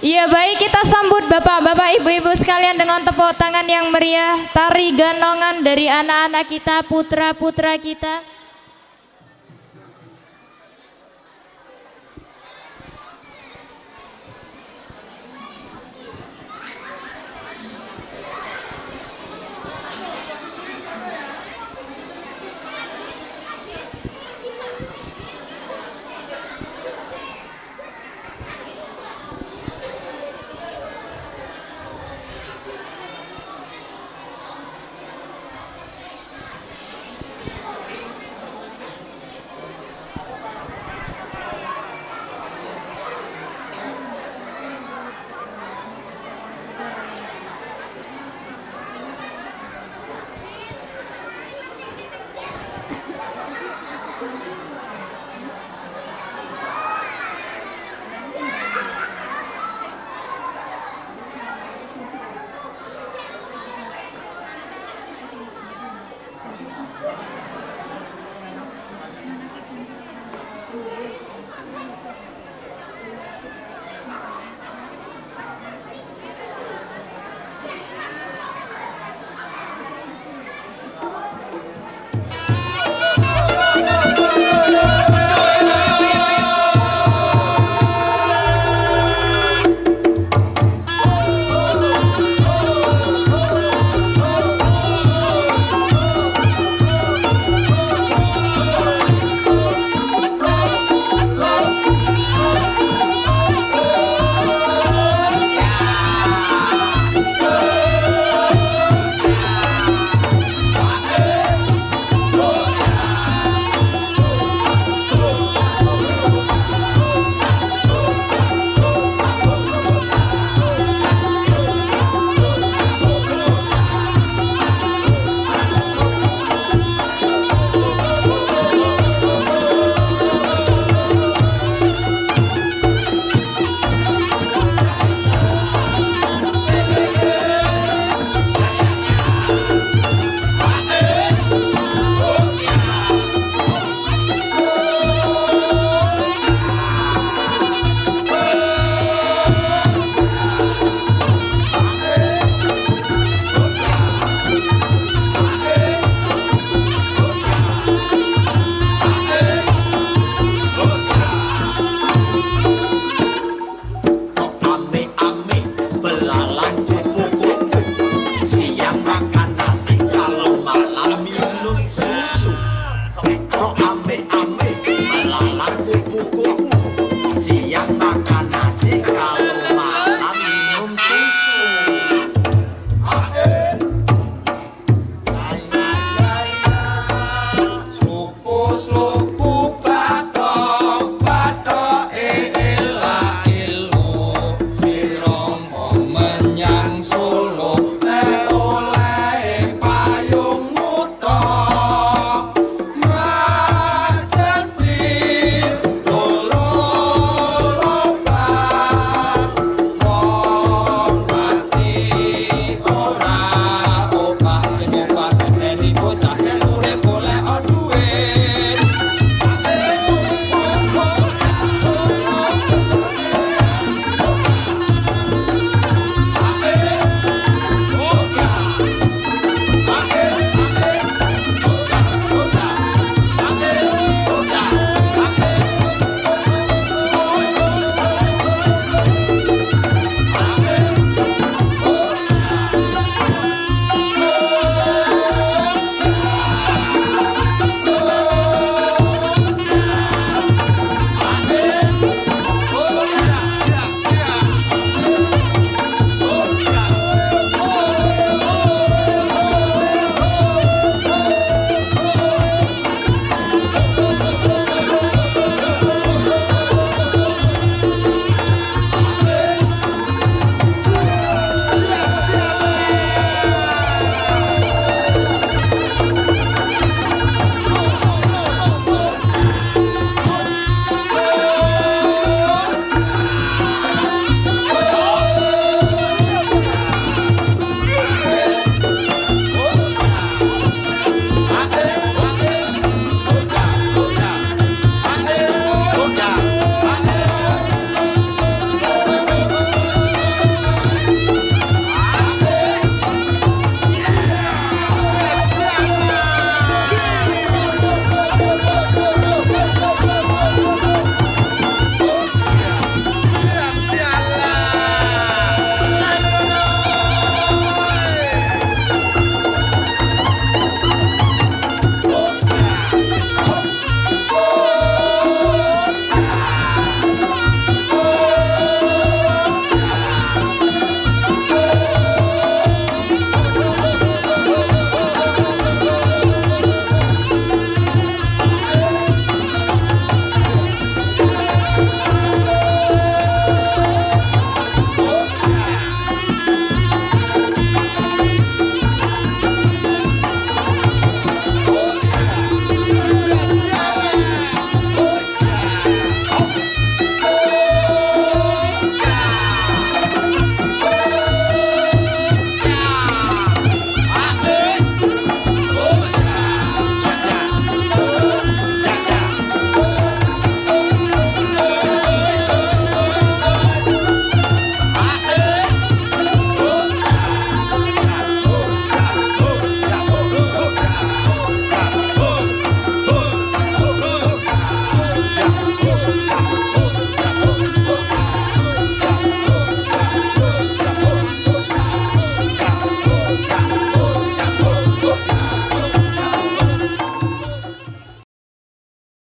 Iya baik kita sambut bapak-bapak ibu-ibu sekalian dengan tepuk tangan yang meriah Tari ganongan dari anak-anak kita putra-putra kita Bacana, se